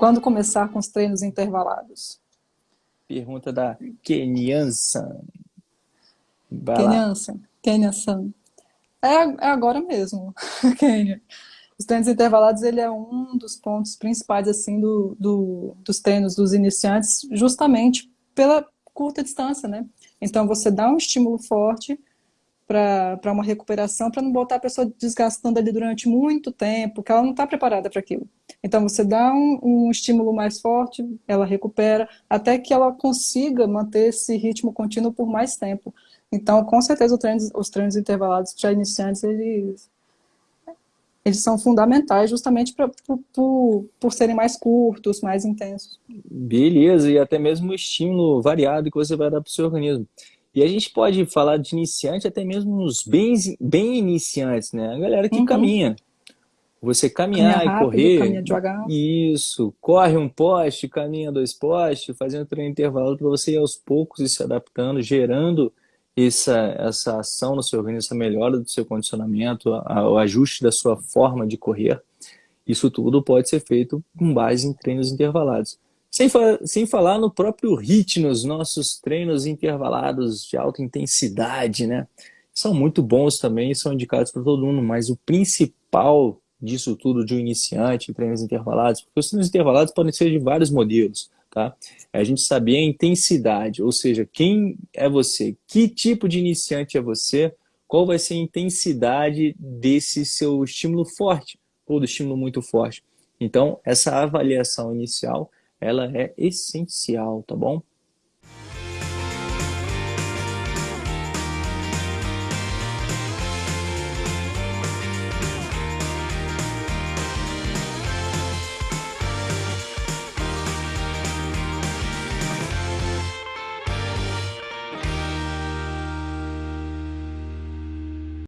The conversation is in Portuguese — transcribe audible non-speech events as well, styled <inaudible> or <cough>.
Quando começar com os treinos intervalados? Pergunta da Kenyansan. Kenyansan. Kenyansan. É, é agora mesmo, <laughs> Kenya. Os treinos intervalados, ele é um dos pontos principais, assim, do, do, dos treinos dos iniciantes, justamente pela curta distância, né? Então, você dá um estímulo forte para uma recuperação, para não botar a pessoa desgastando ali durante muito tempo, que ela não está preparada para aquilo. Então, você dá um, um, estímulo mais forte, ela recupera, até que ela consiga manter esse ritmo contínuo por mais tempo. Então, com certeza, treino, os treinos intervalados para iniciantes, eles, eles são fundamentais justamente pra, por, por, por serem mais curtos, mais intensos. Beleza, e até mesmo o estímulo variado que você vai dar para o seu organismo. E a gente pode falar de iniciante até mesmo os bem, bem iniciantes, né? A galera que uhum. caminha. Você caminhar caminha rápido, e correr. Caminha devagar. Isso. Corre um poste, caminha dois postes, fazendo treino intervalo para você ir aos poucos e se adaptando, gerando essa, essa ação no seu organismo, essa melhora do seu condicionamento, a, o ajuste da sua forma de correr. Isso tudo pode ser feito com base em treinos intervalados. Sem, fa sem falar no próprio HIT, nos nossos treinos intervalados de alta intensidade, né? São muito bons também, são indicados para todo mundo, mas o principal disso tudo de um iniciante, treinos intervalados, porque os treinos intervalados podem ser de vários modelos, tá? É a gente saber a intensidade, ou seja, quem é você, que tipo de iniciante é você, qual vai ser a intensidade desse seu estímulo forte, ou do estímulo muito forte. Então, essa avaliação inicial ela é essencial, tá bom?